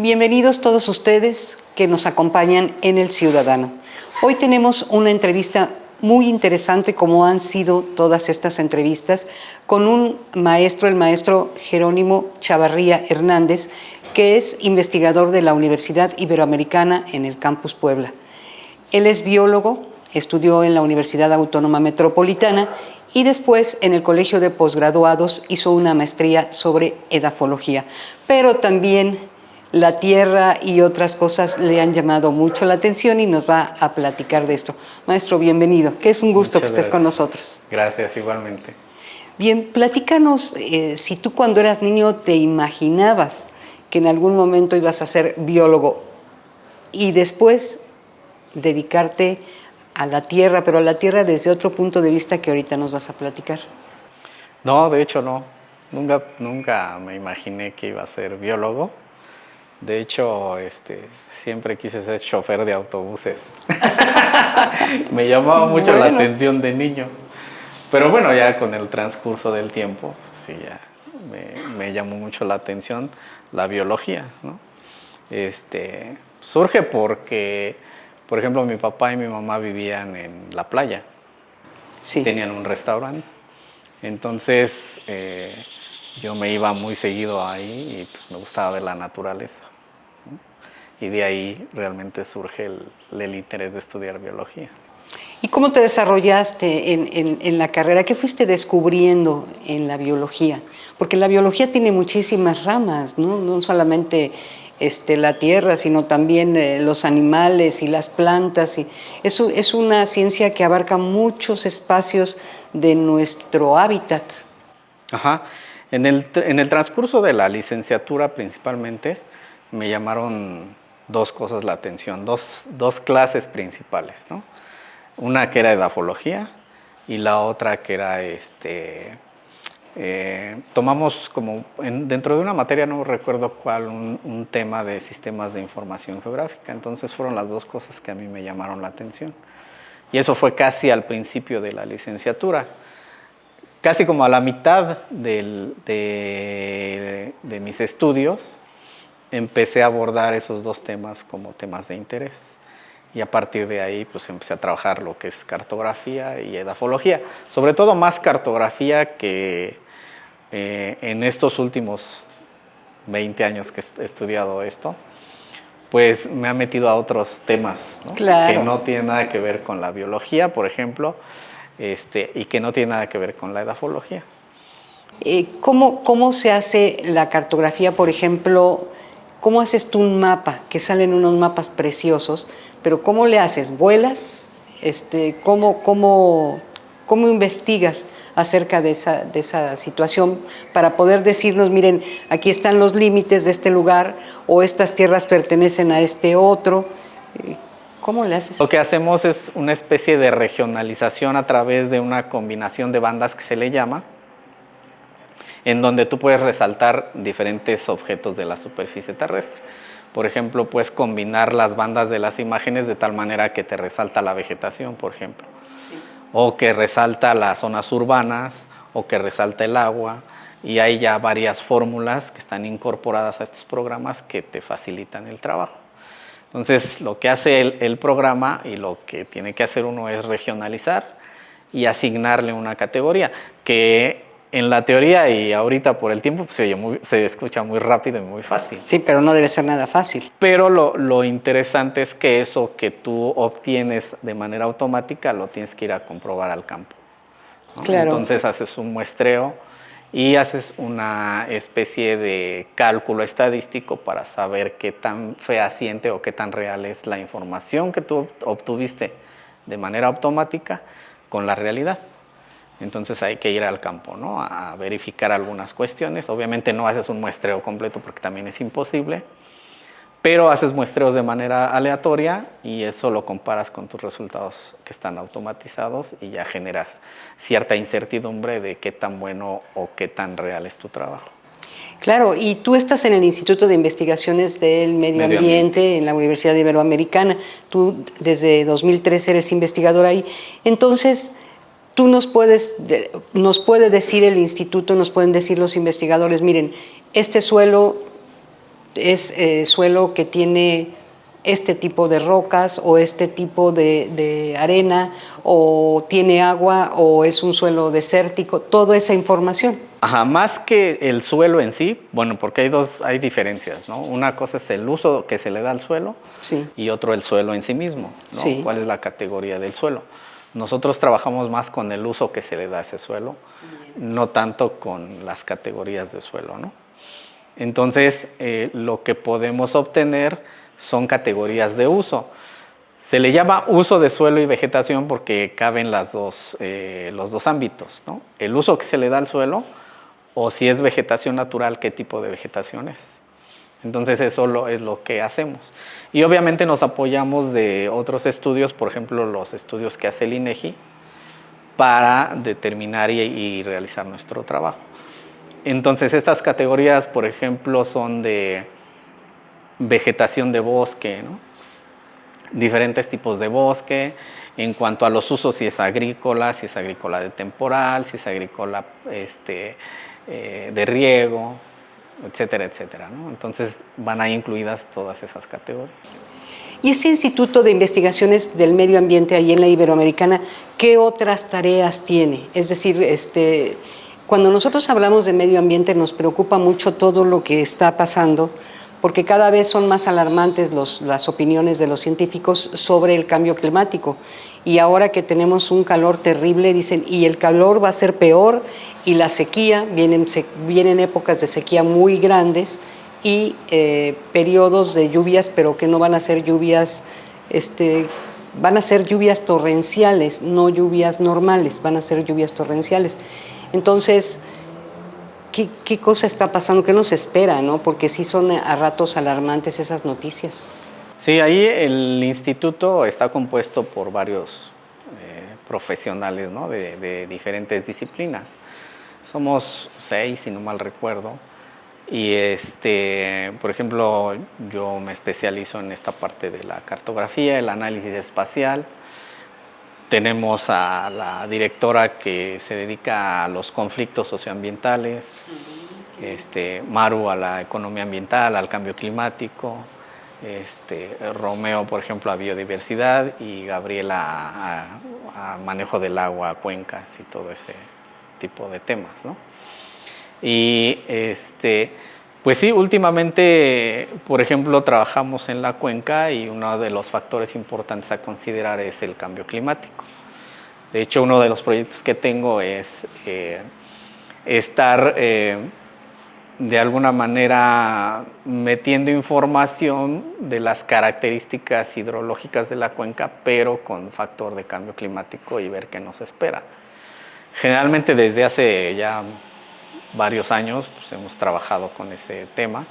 Bienvenidos todos ustedes que nos acompañan en El Ciudadano. Hoy tenemos una entrevista muy interesante como han sido todas estas entrevistas con un maestro, el maestro Jerónimo Chavarría Hernández, que es investigador de la Universidad Iberoamericana en el Campus Puebla. Él es biólogo, estudió en la Universidad Autónoma Metropolitana y después en el Colegio de Posgraduados hizo una maestría sobre edafología, pero también la tierra y otras cosas le han llamado mucho la atención y nos va a platicar de esto. Maestro, bienvenido, que es un gusto que estés con nosotros. Gracias, igualmente. Bien, platícanos eh, si tú cuando eras niño te imaginabas que en algún momento ibas a ser biólogo y después dedicarte a la tierra, pero a la tierra desde otro punto de vista que ahorita nos vas a platicar. No, de hecho no. Nunca, nunca me imaginé que iba a ser biólogo. De hecho, este, siempre quise ser chofer de autobuses. me llamaba mucho la atención de niño. Pero bueno, ya con el transcurso del tiempo, sí, ya me, me llamó mucho la atención la biología. ¿no? Este, surge porque, por ejemplo, mi papá y mi mamá vivían en la playa. Sí. Tenían un restaurante. Entonces, eh, yo me iba muy seguido ahí y pues, me gustaba ver la naturaleza. ¿no? Y de ahí realmente surge el, el interés de estudiar biología. ¿Y cómo te desarrollaste en, en, en, la carrera? ¿Qué fuiste descubriendo en la biología? Porque la biología tiene muchísimas ramas, no, no solamente este, la tierra, sino también eh, los animales y las plantas. Y eso es una ciencia que abarca muchos espacios de nuestro hábitat. Ajá. En el, en el transcurso de la licenciatura principalmente me llamaron dos cosas la atención, dos, clases principales, ¿no? Una que era edafología y la otra que era, este, eh, tomamos como en, dentro de una materia, no recuerdo cuál, un, un, tema de sistemas de información geográfica. Entonces fueron las dos cosas que a mí me llamaron la atención. Y eso fue casi al principio de la licenciatura. Casi como a la mitad del, de, de mis estudios, empecé a abordar esos dos temas como temas de interés y a partir de ahí pues empecé a trabajar lo que es cartografía y edafología, sobre todo más cartografía que eh, en estos últimos 20 años que he estudiado esto, pues me ha metido a otros temas ¿no? Claro. que no tienen nada que ver con la biología, por ejemplo, este, y que no tienen nada que ver con la edafología. Eh, ¿cómo, ¿Cómo se hace la cartografía, por ejemplo, ¿Cómo haces tú un mapa? Que salen unos mapas preciosos, pero ¿cómo le haces? ¿Vuelas? Este, ¿cómo, cómo, ¿Cómo investigas acerca de esa, de esa situación para poder decirnos, miren, aquí están los límites de este lugar o estas tierras pertenecen a este otro? ¿Cómo le haces? Lo que hacemos es una especie de regionalización a través de una combinación de bandas que se le llama, en donde tú puedes resaltar diferentes objetos de la superficie terrestre. Por ejemplo, puedes combinar las bandas de las imágenes de tal manera que te resalta la vegetación, por ejemplo, sí. o que resalta las zonas urbanas, o que resalta el agua, y hay ya varias fórmulas que están incorporadas a estos programas que te facilitan el trabajo. Entonces, lo que hace el, el programa y lo que tiene que hacer uno es regionalizar y asignarle una categoría que en la teoría y ahorita por el tiempo pues, se, oye muy, se, escucha muy rápido y muy fácil. Sí, pero no debe ser nada fácil. Pero lo, lo, interesante es que eso que tú obtienes de manera automática lo tienes que ir a comprobar al campo. ¿no? Claro. Entonces haces un muestreo y haces una especie de cálculo estadístico para saber qué tan fehaciente o qué tan real es la información que tú obtuviste de manera automática con la realidad. Entonces hay que ir al campo, ¿no? A verificar algunas cuestiones. Obviamente no haces un muestreo completo porque también es imposible, pero haces muestreos de manera aleatoria y eso lo comparas con tus resultados que están automatizados y ya generas cierta incertidumbre de qué tan bueno o qué tan real es tu trabajo. Claro, y tú estás en el Instituto de Investigaciones del Medio, Medio Ambiente, Ambiente en la Universidad Iberoamericana. Tú desde 2003 eres investigador ahí. Entonces, tú nos puedes, nos puede decir el instituto, nos pueden decir los investigadores, miren, este suelo es eh, suelo que tiene este tipo de rocas o este tipo de, arena o tiene agua o es un suelo desértico, toda esa información. Ajá, más que el suelo en sí, bueno, porque hay dos, hay diferencias, ¿no? Una cosa es el uso que se le da al suelo y otro el suelo en sí mismo, ¿no? ¿Cuál es la categoría del suelo? Nosotros trabajamos más con el uso que se le da a ese suelo, no tanto con las categorías de suelo, ¿no? Entonces, eh, lo que podemos obtener son categorías de uso. Se le llama uso de suelo y vegetación porque caben las dos, eh, los dos ámbitos, ¿no? El uso que se le da al suelo o si es vegetación natural, qué tipo de vegetación es. Entonces eso es lo que hacemos. Y obviamente nos apoyamos de otros estudios, por ejemplo los estudios que hace el INEGI, para determinar y realizar nuestro trabajo. Entonces estas categorías, por ejemplo, son de vegetación de bosque, diferentes tipos de bosque, en cuanto a los usos, si es agrícola, si es agrícola de temporal, si es agrícola este, eh, de riego, etcétera, etcétera. Entonces van ahí incluidas todas esas categorías. ¿Y este Instituto de Investigaciones del Medio Ambiente ahí en la Iberoamericana, qué otras tareas tiene? Es decir, este, cuando nosotros hablamos de medio ambiente nos preocupa mucho todo lo que está pasando, porque cada vez son más alarmantes las opiniones de los científicos sobre el cambio climático. Y ahora que tenemos un calor terrible, dicen, y el calor va a ser peor, y la sequía, vienen, vienen épocas de sequía muy grandes, y eh, periodos de lluvias, pero que no van a ser lluvias, este, van a ser lluvias torrenciales, no lluvias normales, van a ser lluvias torrenciales. Entonces, ¿Qué, cosa está pasando? ¿Qué nos espera? ¿no? Porque sí son a ratos alarmantes esas noticias. Sí, ahí el instituto está compuesto por varios eh, profesionales ¿no? de, diferentes disciplinas. Somos seis, si no mal recuerdo. Y, este, por ejemplo, yo me especializo en esta parte de la cartografía, el análisis espacial, tenemos a la directora que se dedica a los conflictos socioambientales, este, Maru a la economía ambiental, al cambio climático, este, Romeo, por ejemplo, a biodiversidad y Gabriela a, manejo del agua, cuencas y todo ese tipo de temas. ¿no? Y este, pues sí, últimamente, por ejemplo, trabajamos en la cuenca y uno de los factores importantes a considerar es el cambio climático. De hecho, uno de los proyectos que tengo es eh, estar eh, de alguna manera metiendo información de las características hidrológicas de la cuenca, pero con factor de cambio climático y ver qué nos espera. Generalmente desde hace ya varios años pues, hemos trabajado con ese tema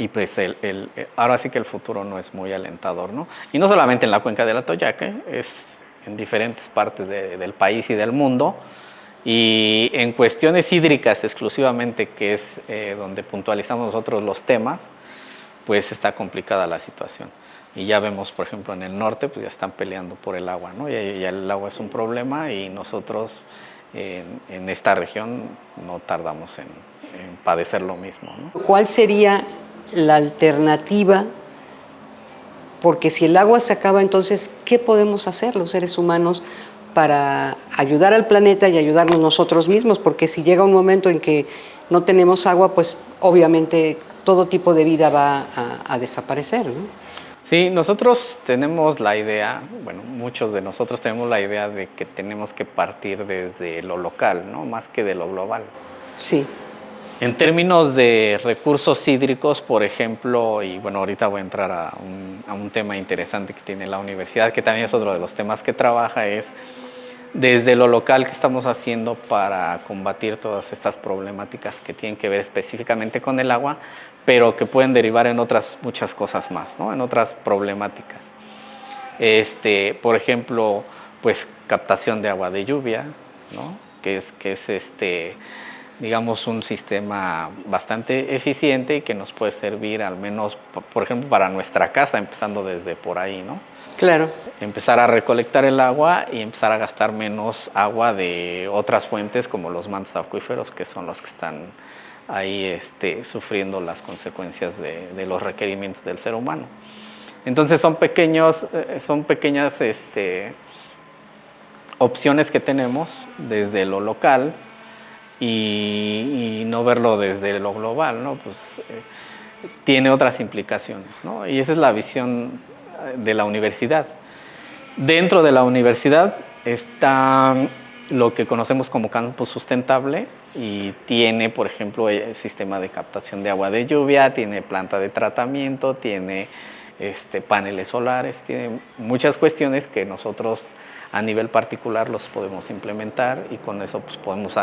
y pues el, ahora sí que el futuro no es muy alentador, ¿no? Y no solamente en la cuenca de la Toyaque, es en diferentes partes del país y del mundo. Y en cuestiones hídricas exclusivamente, que es eh, donde puntualizamos nosotros los temas, pues está complicada la situación. Y ya vemos, por ejemplo, en el norte, pues ya están peleando por el agua, ¿no? Ya, ya el agua es un problema y nosotros en, esta región no tardamos en, padecer lo mismo. ¿Cuál sería la alternativa? Porque si el agua se acaba, entonces, ¿qué podemos hacer los seres humanos para ayudar al planeta y ayudarnos nosotros mismos? Porque si llega un momento en que no tenemos agua, pues obviamente todo tipo de vida va a, desaparecer. Sí, nosotros tenemos la idea, bueno, muchos de nosotros tenemos la idea de que tenemos que partir desde lo local, ¿no? Más que de lo global. Sí. En términos de recursos hídricos, por ejemplo, y bueno, ahorita voy a entrar a un, a un tema interesante que tiene la universidad, que también es otro de los temas que trabaja, es desde lo local que estamos haciendo para combatir todas estas problemáticas que tienen que ver específicamente con el agua, pero que pueden derivar en otras muchas cosas más, ¿no? en otras problemáticas. Este, por ejemplo, pues captación de agua de lluvia, ¿no? que es, que es este, digamos, un sistema bastante eficiente y que nos puede servir al menos, por ejemplo, para nuestra casa, empezando desde por ahí, ¿no? Claro. Empezar a recolectar el agua y empezar a gastar menos agua de otras fuentes como los mantos acuíferos, que son los que están ahí este, sufriendo las consecuencias de, los requerimientos del ser humano. Entonces son, pequeños, eh, son pequeñas este, opciones que tenemos desde lo local y, no verlo desde lo global, ¿no? Pues eh, tiene otras implicaciones, ¿no? Y esa es la visión de la universidad. Dentro de la universidad está lo que conocemos como campus sustentable y tiene, por ejemplo, el sistema de captación de agua de lluvia, tiene planta de tratamiento, tiene este, paneles solares, tiene muchas cuestiones que nosotros a nivel particular los podemos implementar y con eso pues, podemos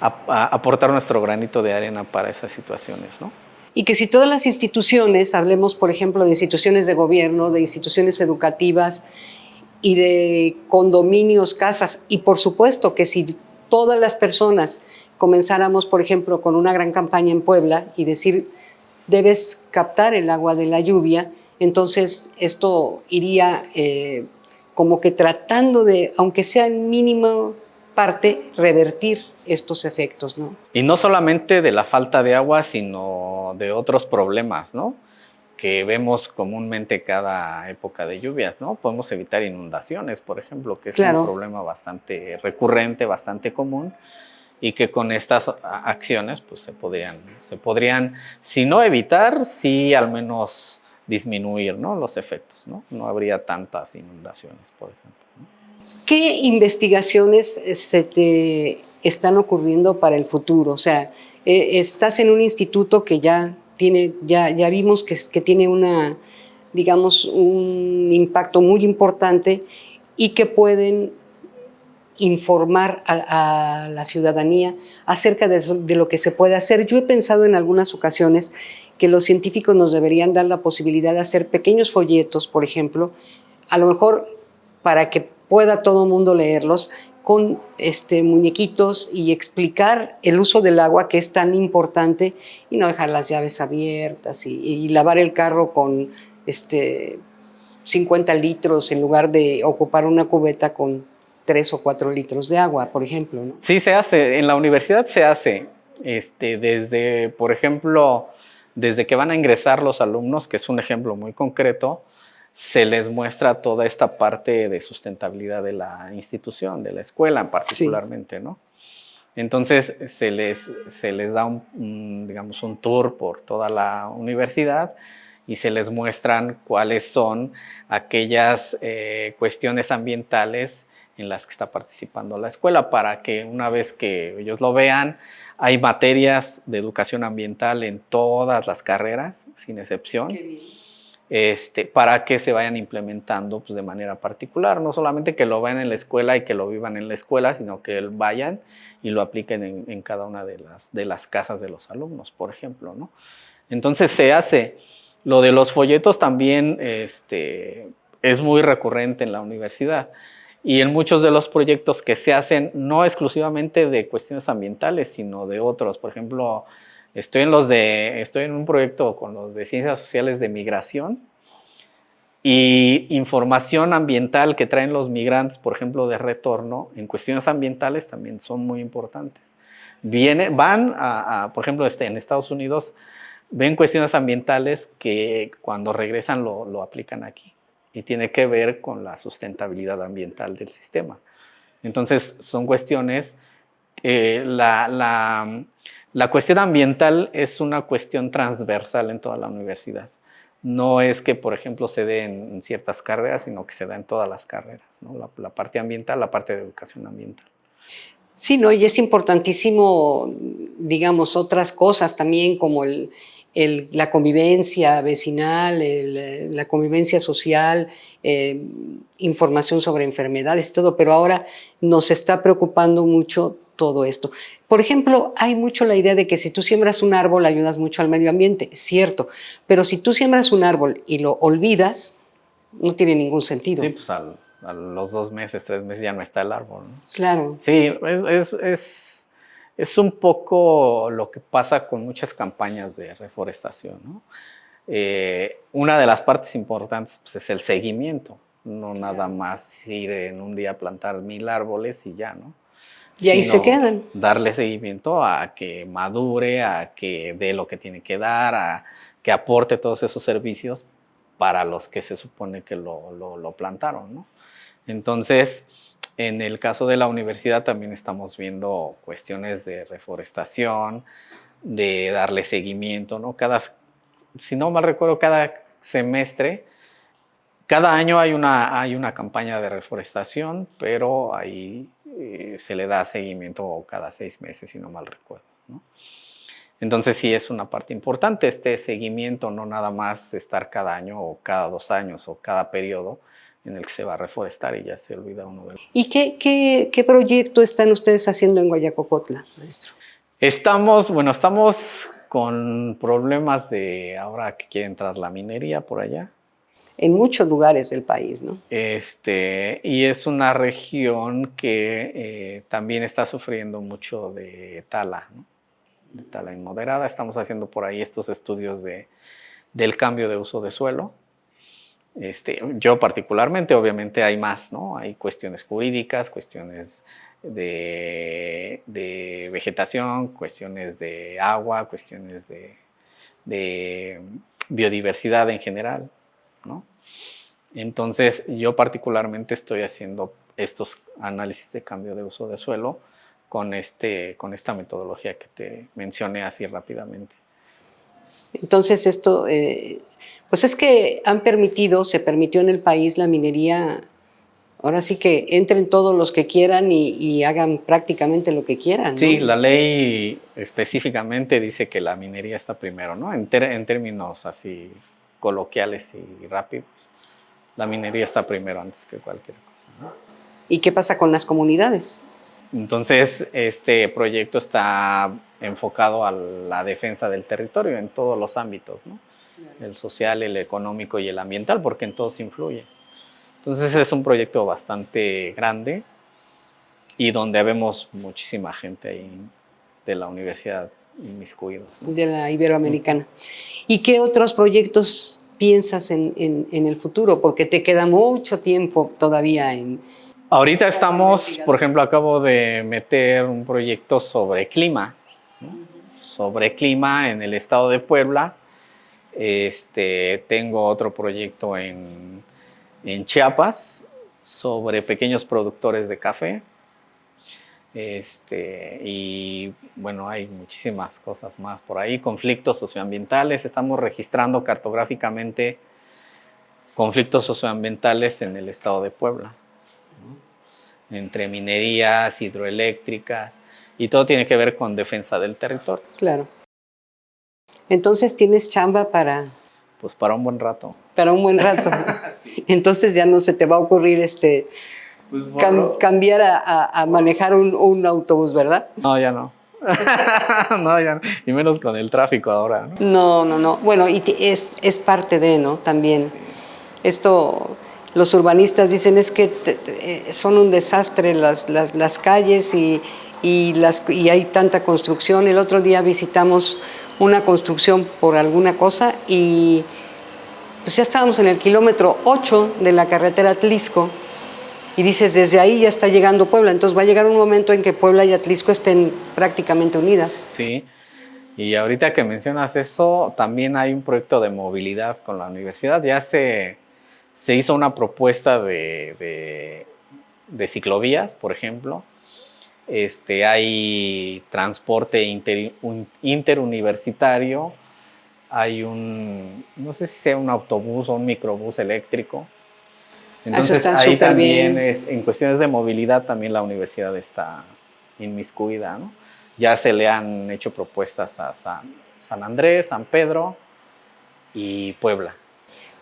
aportar nuestro granito de arena para esas situaciones. ¿no? Y que si todas las instituciones, hablemos por ejemplo de instituciones de gobierno, de instituciones educativas y de condominios, casas, y por supuesto que si todas las personas comenzáramos, por ejemplo, con una gran campaña en Puebla y decir, debes captar el agua de la lluvia, entonces esto iría eh, como que tratando de, aunque sea en mínima parte, revertir estos efectos. ¿no? Y no solamente de la falta de agua, sino de otros problemas, ¿no? que vemos comúnmente cada época de lluvias, ¿no? Podemos evitar inundaciones, por ejemplo, que es un problema bastante recurrente, bastante común, y que con estas acciones pues se podrían, se podrían si no evitar, sí al menos disminuir ¿no? los efectos, ¿no? No habría tantas inundaciones, por ejemplo. ¿Qué investigaciones eh, se te están ocurriendo para el futuro? O sea, eh, estás en un instituto que ya tiene, ya, vimos que, tiene una, digamos, un impacto muy importante y que pueden informar a, la ciudadanía acerca de, lo que se puede hacer. Yo he pensado en algunas ocasiones que los científicos nos deberían dar la posibilidad de hacer pequeños folletos, por ejemplo, a lo mejor para que pueda todo mundo leerlos, con este, muñequitos y explicar el uso del agua que es tan importante y no dejar las llaves abiertas y, lavar el carro con este, 50 litros en lugar de ocupar una cubeta con 3 o 4 litros de agua, por ejemplo. Sí, se hace. En la universidad se hace. Este, desde, por ejemplo, desde que van a ingresar los alumnos, que es un ejemplo muy concreto, se les muestra toda esta parte de sustentabilidad de la institución, de la escuela particularmente, ¿no? Entonces se les, se les da un, digamos, un tour por toda la universidad y se les muestran cuáles son aquellas eh, cuestiones ambientales en las que está participando la escuela para que una vez que ellos lo vean, hay materias de educación ambiental en todas las carreras, sin excepción este, para que se vayan implementando pues, de manera particular. No solamente que lo vean en la escuela y que lo vivan en la escuela, sino que vayan y lo apliquen en, cada una de las, de las casas de los alumnos, por ejemplo. ¿no? Entonces se hace. Lo de los folletos también este, es muy recurrente en la universidad. Y en muchos de los proyectos que se hacen, no exclusivamente de cuestiones ambientales, sino de otros. Por ejemplo, Estoy en, los de, estoy en un proyecto con los de Ciencias Sociales de Migración y información ambiental que traen los migrantes, por ejemplo, de retorno, en cuestiones ambientales también son muy importantes. Viene, van a, por ejemplo, este, en Estados Unidos, ven cuestiones ambientales que cuando regresan lo, lo aplican aquí y tiene que ver con la sustentabilidad ambiental del sistema. Entonces, son cuestiones, eh, la, la la cuestión ambiental es una cuestión transversal en toda la universidad. No es que, por ejemplo, se dé en ciertas carreras, sino que se da en todas las carreras, la, parte ambiental, la parte de educación ambiental. Sí, ¿no? y es importantísimo, digamos, otras cosas también como la convivencia vecinal, la convivencia social, eh, información sobre enfermedades, todo, pero ahora nos está preocupando mucho todo esto. Por ejemplo, hay mucho la idea de que si tú siembras un árbol ayudas mucho al medio ambiente, cierto, pero si tú siembras un árbol y lo olvidas, no tiene ningún sentido. Sí, pues a los dos meses, tres meses ya no está el árbol. Claro. Sí, es, es, es, un poco lo que pasa con muchas campañas de reforestación. Eh, una de las partes importantes pues, es el seguimiento, no nada más ir en un día a plantar mil árboles y ya, ¿no? Y ahí se quedan. Darle seguimiento a que madure, a que dé lo que tiene que dar, a que aporte todos esos servicios para los que se supone que lo, lo, plantaron. ¿no? Entonces, en el caso de la universidad también estamos viendo cuestiones de reforestación, de darle seguimiento, ¿no? Cada, si no mal recuerdo, cada semestre, cada año hay una, hay una campaña de reforestación, pero ahí eh, se le da seguimiento cada seis meses, si no mal recuerdo. Entonces sí es una parte importante este seguimiento, no nada más estar cada año o cada dos años o cada periodo en el que se va a reforestar y ya se olvida uno de ¿Y qué, qué, qué proyecto están ustedes haciendo en Guayacocotla, maestro? Estamos, bueno, estamos con problemas de ahora que quiere entrar la minería por allá. En muchos lugares del país, ¿no? Este, y es una región que eh, también está sufriendo mucho de tala, ¿no? de tala inmoderada. Estamos haciendo por ahí estos estudios de, del cambio de uso de suelo. Este, yo particularmente, obviamente hay más, ¿no? Hay cuestiones jurídicas, cuestiones de, vegetación, cuestiones de agua, cuestiones de, biodiversidad en general, ¿no? Entonces, yo particularmente estoy haciendo estos análisis de cambio de uso de suelo con, este, con esta metodología que te mencioné así rápidamente. Entonces, esto, eh, pues es que han permitido, se permitió en el país la minería Ahora sí que entren todos los que quieran y, hagan prácticamente lo que quieran. Sí, la ley específicamente dice que la minería está primero, ¿no? En, términos así coloquiales y rápidos, la minería está primero antes que cualquier cosa. ¿no? ¿Y qué pasa con las comunidades? Entonces, este proyecto está enfocado a la defensa del territorio en todos los ámbitos, ¿no? El social, el económico y el ambiental, porque en todos influye. Entonces es un proyecto bastante grande y donde vemos muchísima gente ahí de la Universidad Inmiscuidos. De la Iberoamericana. ¿Y qué otros proyectos piensas en, el futuro? Porque te queda mucho tiempo todavía en... Ahorita estamos, por ejemplo, acabo de meter un proyecto sobre clima, sobre clima en el estado de Puebla. Este, tengo otro proyecto en en Chiapas sobre pequeños productores de café. Este, y bueno, hay muchísimas cosas más por ahí, conflictos socioambientales, estamos registrando cartográficamente conflictos socioambientales en el estado de Puebla, entre minerías, hidroeléctricas, y todo tiene que ver con defensa del territorio. Claro. Entonces tienes chamba para pues para un buen rato. Para un buen rato. Entonces ya no se te va a ocurrir este pues, cambiar a, manejar un, autobús, ¿verdad? No, ya no. no, ya no. Y menos con el tráfico ahora. No, no, no. Bueno, y es, es parte de, ¿no? También. Esto, los urbanistas dicen es que eh, son un desastre las, las, las calles y, y, las, y hay tanta construcción. El otro día visitamos una construcción por alguna cosa y pues ya estábamos en el kilómetro 8 de la carretera Atlisco y dices, desde ahí ya está llegando Puebla, entonces va a llegar un momento en que Puebla y Atlisco estén prácticamente unidas. Sí, y ahorita que mencionas eso, también hay un proyecto de movilidad con la universidad, ya se, se hizo una propuesta de, de ciclovías, por ejemplo, este, hay transporte interuniversitario, hay un, no sé si sea un autobús o un microbús eléctrico. Entonces ahí también, es, en cuestiones de movilidad, también la universidad está inmiscuida. ¿no? Ya se le han hecho propuestas a San, San Andrés, San Pedro y Puebla.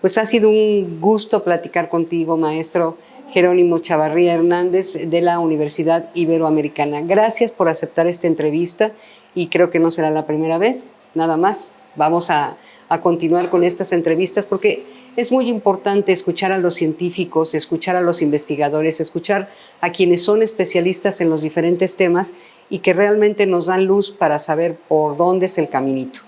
Pues ha sido un gusto platicar contigo, maestro. Jerónimo Chavarría Hernández de la Universidad Iberoamericana. Gracias por aceptar esta entrevista y creo que no será la primera vez, nada más. Vamos a, continuar con estas entrevistas porque es muy importante escuchar a los científicos, escuchar a los investigadores, escuchar a quienes son especialistas en los diferentes temas y que realmente nos dan luz para saber por dónde es el caminito.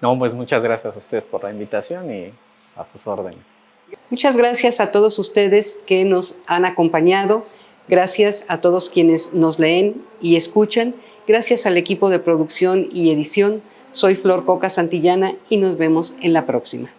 No, pues muchas gracias a ustedes por la invitación y a sus órdenes. Muchas gracias a todos ustedes que nos han acompañado. Gracias a todos quienes nos leen y escuchan. Gracias al equipo de producción y edición. Soy Flor Coca Santillana y nos vemos en la próxima.